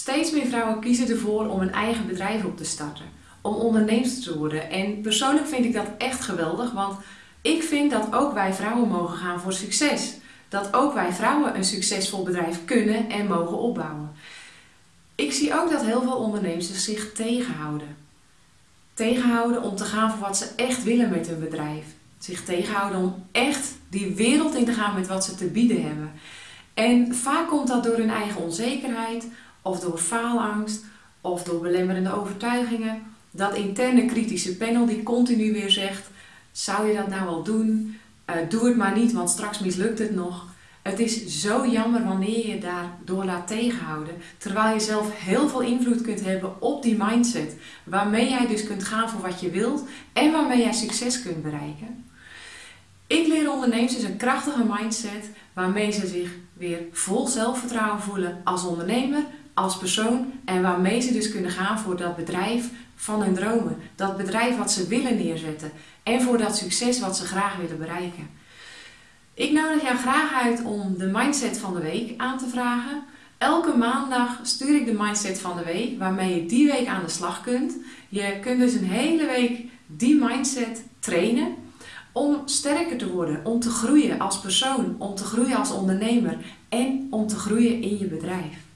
Steeds meer vrouwen kiezen ervoor om een eigen bedrijf op te starten, om onderneemster te worden. En persoonlijk vind ik dat echt geweldig, want ik vind dat ook wij vrouwen mogen gaan voor succes. Dat ook wij vrouwen een succesvol bedrijf kunnen en mogen opbouwen. Ik zie ook dat heel veel ondernemers zich tegenhouden. Tegenhouden om te gaan voor wat ze echt willen met hun bedrijf. Zich tegenhouden om echt die wereld in te gaan met wat ze te bieden hebben. En vaak komt dat door hun eigen onzekerheid, of door faalangst, of door belemmerende overtuigingen. Dat interne kritische panel die continu weer zegt, zou je dat nou wel doen? Uh, doe het maar niet, want straks mislukt het nog. Het is zo jammer wanneer je daardoor laat tegenhouden, terwijl je zelf heel veel invloed kunt hebben op die mindset, waarmee jij dus kunt gaan voor wat je wilt en waarmee jij succes kunt bereiken. Ik leer ondernemers dus een krachtige mindset waarmee ze zich weer vol zelfvertrouwen voelen als ondernemer, als persoon en waarmee ze dus kunnen gaan voor dat bedrijf van hun dromen. Dat bedrijf wat ze willen neerzetten en voor dat succes wat ze graag willen bereiken. Ik nodig jou graag uit om de mindset van de week aan te vragen. Elke maandag stuur ik de mindset van de week waarmee je die week aan de slag kunt. Je kunt dus een hele week die mindset trainen om sterker te worden, om te groeien als persoon, om te groeien als ondernemer en om te groeien in je bedrijf.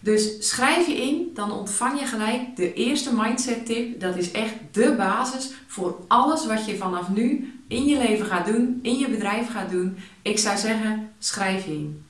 Dus schrijf je in, dan ontvang je gelijk de eerste mindset tip. Dat is echt de basis voor alles wat je vanaf nu in je leven gaat doen, in je bedrijf gaat doen. Ik zou zeggen, schrijf je in.